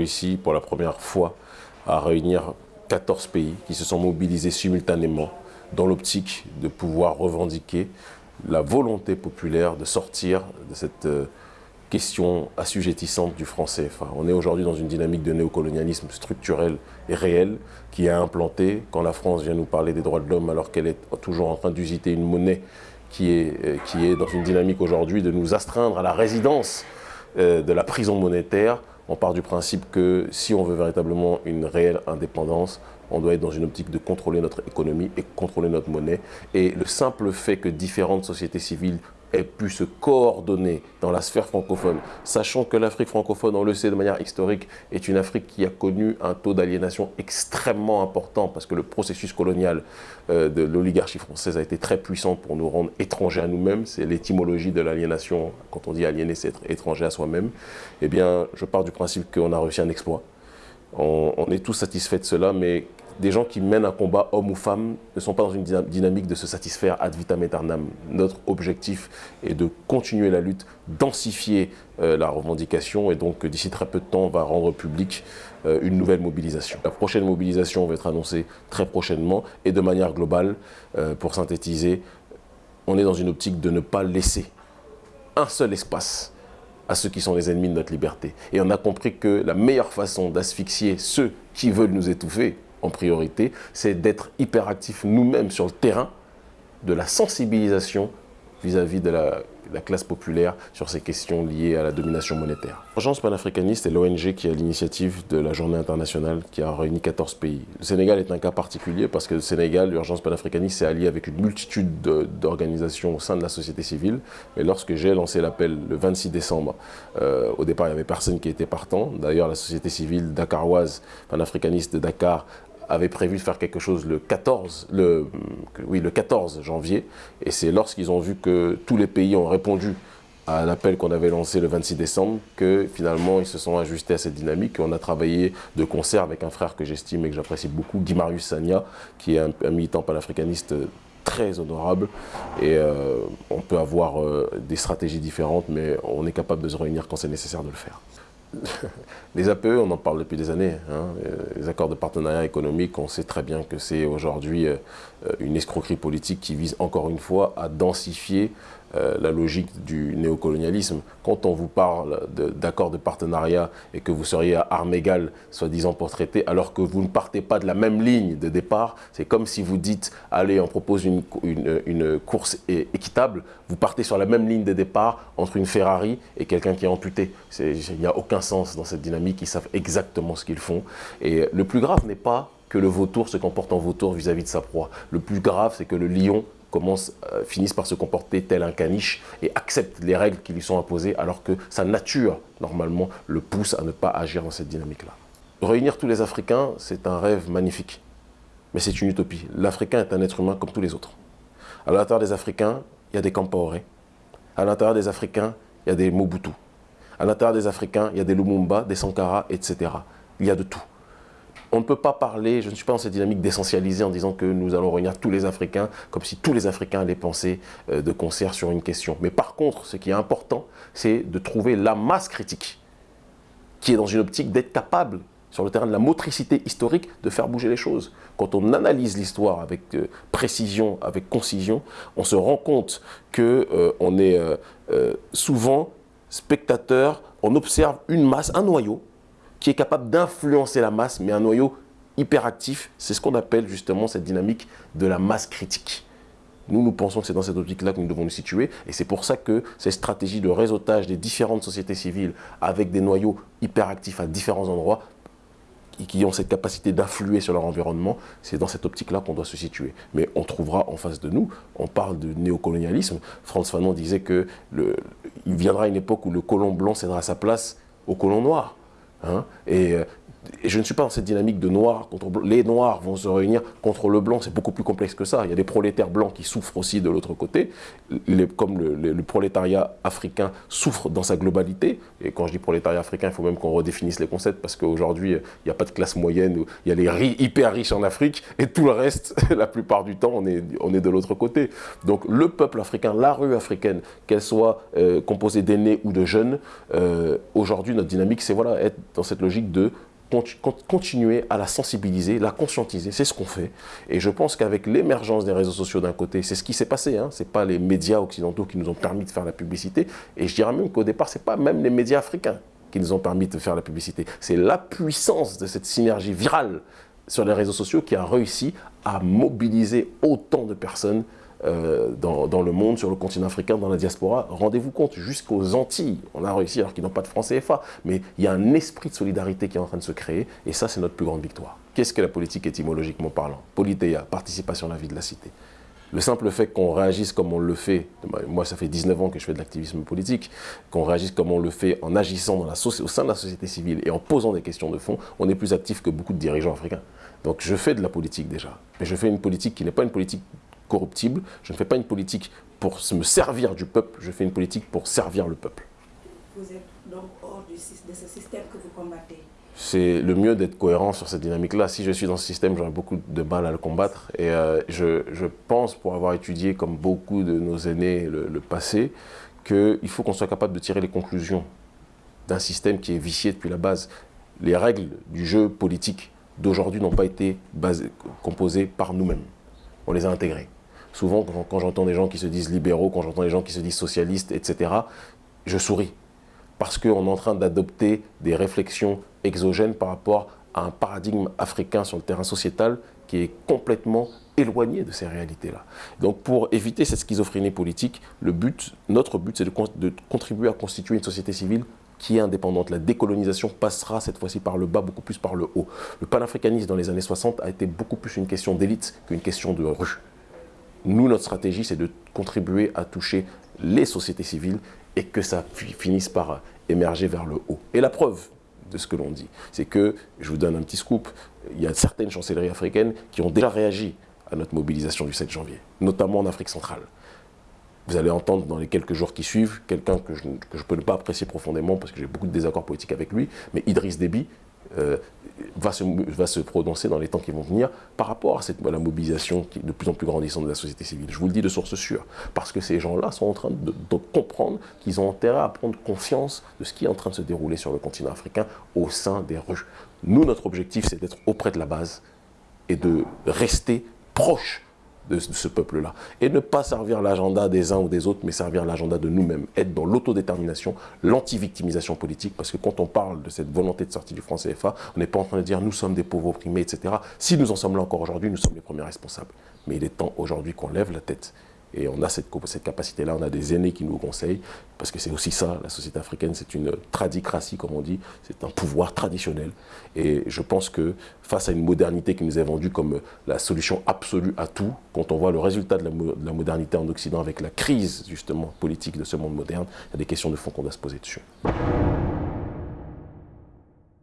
réussi pour la première fois à réunir 14 pays qui se sont mobilisés simultanément dans l'optique de pouvoir revendiquer la volonté populaire de sortir de cette euh, question assujettissante du franc CFA. On est aujourd'hui dans une dynamique de néocolonialisme structurel et réel qui est implanté quand la France vient nous parler des droits de l'homme alors qu'elle est toujours en train d'usiter une monnaie qui est, euh, qui est dans une dynamique aujourd'hui de nous astreindre à la résidence euh, de la prison monétaire. On part du principe que si on veut véritablement une réelle indépendance, on doit être dans une optique de contrôler notre économie et contrôler notre monnaie. Et le simple fait que différentes sociétés civiles ait pu se coordonner dans la sphère francophone, sachant que l'Afrique francophone, on le sait de manière historique, est une Afrique qui a connu un taux d'aliénation extrêmement important parce que le processus colonial euh, de l'oligarchie française a été très puissant pour nous rendre étrangers à nous-mêmes. C'est l'étymologie de l'aliénation. Quand on dit aliéner, c'est être étranger à soi-même. Eh bien, je pars du principe qu'on a réussi un exploit. On, on est tous satisfaits de cela, mais des gens qui mènent un combat, homme ou femme, ne sont pas dans une dynamique de se satisfaire ad vitam aeternam. Notre objectif est de continuer la lutte, densifier euh, la revendication et donc d'ici très peu de temps, on va rendre public euh, une nouvelle mobilisation. La prochaine mobilisation va être annoncée très prochainement et de manière globale, euh, pour synthétiser, on est dans une optique de ne pas laisser un seul espace à ceux qui sont les ennemis de notre liberté. Et on a compris que la meilleure façon d'asphyxier ceux qui veulent nous étouffer, en priorité, c'est d'être hyperactifs nous-mêmes sur le terrain de la sensibilisation vis-à-vis de la, classe populaire sur ces questions liées à la domination monétaire. L'Urgence panafricaniste est l'ONG qui a l'initiative de la journée internationale qui a réuni 14 pays. Le Sénégal est un cas particulier parce que le Sénégal, l'Urgence panafricaniste s'est allié avec une multitude d'organisations au sein de la société civile. Mais lorsque j'ai lancé l'appel le 26 décembre, euh, au départ il n'y avait personne qui était partant. D'ailleurs la société civile dakaroise panafricaniste de Dakar avait prévu de faire quelque chose le 14, le, oui, le 14 janvier. Et c'est lorsqu'ils ont vu que tous les pays ont répondu à l'appel qu'on avait lancé le 26 décembre que finalement ils se sont ajustés à cette dynamique. On a travaillé de concert avec un frère que j'estime et que j'apprécie beaucoup, Guy Marius Sagna, qui est un, militant panafricaniste très honorable et euh, on peut avoir euh, des stratégies différentes mais on est capable de se réunir quand c'est nécessaire de le faire. les APE, on en parle depuis des années. Hein. Les accords de partenariat économique, on sait très bien que c'est aujourd'hui euh, une escroquerie politique qui vise encore une fois à densifier euh, la logique du néocolonialisme. Quand on vous parle d'accords de, partenariat et que vous seriez à armes égales, soi-disant pour traiter, alors que vous ne partez pas de la même ligne de départ, c'est comme si vous dites, allez, on propose une, course équitable, vous partez sur la même ligne de départ entre une Ferrari et quelqu'un qui est amputé. Il n'y a aucun sens dans cette dynamique, ils savent exactement ce qu'ils font. Et le plus grave n'est pas que le vautour se comporte en vautour vis-à-vis -vis de sa proie. Le plus grave, c'est que le lion commence, euh, finissent par se comporter tel un caniche et acceptent les règles qui lui sont imposées alors que sa nature, normalement, le pousse à ne pas agir dans cette dynamique-là. Réunir tous les Africains, c'est un rêve magnifique, mais c'est une utopie. L'Africain est un être humain comme tous les autres. À l'intérieur des Africains, il y a des Campaoré. À l'intérieur des Africains, il y a des Mobutu. À l'intérieur des Africains, il y a des Lumumba, des Sankara, etc. Il y a de tout. On ne peut pas parler, je ne suis pas dans cette dynamique d'essentialiser en disant que nous allons réunir tous les Africains, comme si tous les Africains allaient penser euh, de concert sur une question. Mais par contre, ce qui est important, c'est de trouver la masse critique, qui est dans une optique d'être capable, sur le terrain de la motricité historique, de faire bouger les choses. Quand on analyse l'histoire avec euh, précision, avec concision, on se rend compte qu'on euh, on est souvent spectateur, on observe une masse, un noyau, qui est capable d'influencer la masse, mais un noyau hyperactif, c'est ce qu'on appelle justement cette dynamique de la masse critique. Nous, nous pensons que c'est dans cette optique-là que nous devons nous situer. Et c'est pour ça que ces stratégies de réseautage des différentes sociétés civiles avec des noyaux hyperactifs à différents endroits qui ont cette capacité d'influer sur leur environnement, c'est dans cette optique-là qu'on doit se situer. Mais on trouvera en face de nous, on parle de néocolonialisme. Frantz Fanon disait qu'il viendra une époque où le colon blanc cédera sa place au colon noir. Hein. et euh, et je ne suis pas dans cette dynamique de noir contre blanc. Les noirs vont se réunir contre le blanc, c'est beaucoup plus complexe que ça. Il y a des prolétaires blancs qui souffrent aussi de l'autre côté, comme le, prolétariat africain souffre dans sa globalité. Et quand je dis prolétariat africain, il faut même qu'on redéfinisse les concepts, parce qu'aujourd'hui, il n'y a pas de classe moyenne, il y a les hyper riches en Afrique, et tout le reste, la plupart du temps, on est, on est de l'autre côté. Donc le peuple africain, la rue africaine, qu'elle soit euh, composée d'aînés ou de jeunes, euh, aujourd'hui, notre dynamique, c'est voilà, être dans cette logique de continuer à la sensibiliser, la conscientiser, c'est ce qu'on fait. Et je pense qu'avec l'émergence des réseaux sociaux d'un côté, c'est ce qui s'est passé, hein, ce n'est pas les médias occidentaux qui nous ont permis de faire la publicité, et je dirais même qu'au départ, ce n'est pas même les médias africains qui nous ont permis de faire la publicité, c'est la puissance de cette synergie virale sur les réseaux sociaux qui a réussi à mobiliser autant de personnes euh, dans, le monde, sur le continent africain, dans la diaspora. Rendez-vous compte, jusqu'aux Antilles, on a réussi alors qu'ils n'ont pas de francs CFA, mais il y a un esprit de solidarité qui est en train de se créer, et ça, c'est notre plus grande victoire. Qu'est-ce que la politique étymologiquement parlant? Politéia, participation à la vie de la cité. Le simple fait qu'on réagisse comme on le fait, moi ça fait 19 ans que je fais de l'activisme politique, qu'on réagisse comme on le fait en agissant dans la au sein de la société civile et en posant des questions de fond, on est plus actif que beaucoup de dirigeants africains. Donc je fais de la politique déjà, mais je fais une politique qui n'est pas une politique corruptible. Je ne fais pas une politique pour me servir du peuple, je fais une politique pour servir le peuple. Vous êtes donc hors de ce système que vous combattez c'est le mieux d'être cohérent sur cette dynamique-là. Si je suis dans ce système, j'aurais beaucoup de mal à le combattre. Et euh, je, pense, pour avoir étudié, comme beaucoup de nos aînés, le, le passé, qu'il faut qu'on soit capable de tirer les conclusions d'un système qui est vicié depuis la base. Les règles du jeu politique d'aujourd'hui n'ont pas été composées par nous-mêmes. On les a intégrées. Souvent, quand, j'entends des gens qui se disent libéraux, quand j'entends des gens qui se disent socialistes, etc., je souris. Parce qu'on est en train d'adopter des réflexions exogènes par rapport à un paradigme africain sur le terrain sociétal qui est complètement éloigné de ces réalités-là. Donc pour éviter cette schizophrénie politique, notre but, c'est de, de, contribuer à constituer une société civile qui est indépendante. La décolonisation passera cette fois-ci par le bas, beaucoup plus par le haut. Le panafricanisme dans les années 60 a été beaucoup plus une question d'élite qu'une question de rue. Nous, notre stratégie, c'est de contribuer à toucher les sociétés civiles et que ça finisse par émerger vers le haut. Et la preuve de ce que l'on dit, c'est que, je vous donne un petit scoop, il y a certaines chancelleries africaines qui ont déjà réagi à notre mobilisation du 7 janvier, notamment en Afrique centrale. Vous allez entendre dans les quelques jours qui suivent quelqu'un que je, ne peux pas apprécier profondément parce que j'ai beaucoup de désaccords politiques avec lui, mais Idriss Déby, euh, va, se, va se prononcer dans les temps qui vont venir par rapport à, cette, la mobilisation de plus en plus grandissante de la société civile. Je vous le dis de source sûre, parce que ces gens-là sont en train de, comprendre qu'ils ont intérêt à prendre conscience de ce qui est en train de se dérouler sur le continent africain au sein des rues. Nous, notre objectif, c'est d'être auprès de la base et de rester proche de, ce peuple-là. Et ne pas servir l'agenda des uns ou des autres, mais servir l'agenda de nous-mêmes. Être dans l'autodétermination, l'anti-victimisation politique, parce que quand on parle de cette volonté de sortie du franc CFA, on n'est pas en train de dire nous sommes des pauvres opprimés, etc. Si nous en sommes là encore aujourd'hui, nous sommes les premiers responsables. Mais il est temps aujourd'hui qu'on lève la tête et on a cette, cette capacité-là, on a des aînés qui nous conseillent, parce que c'est aussi ça, la société africaine, c'est une tradicratie, comme on dit, c'est un pouvoir traditionnel. Et je pense que face à une modernité qui nous est vendue comme la solution absolue à tout, quand on voit le résultat de la, de la modernité en Occident avec la crise, justement, politique de ce monde moderne, il y a des questions de fond qu'on doit se poser dessus.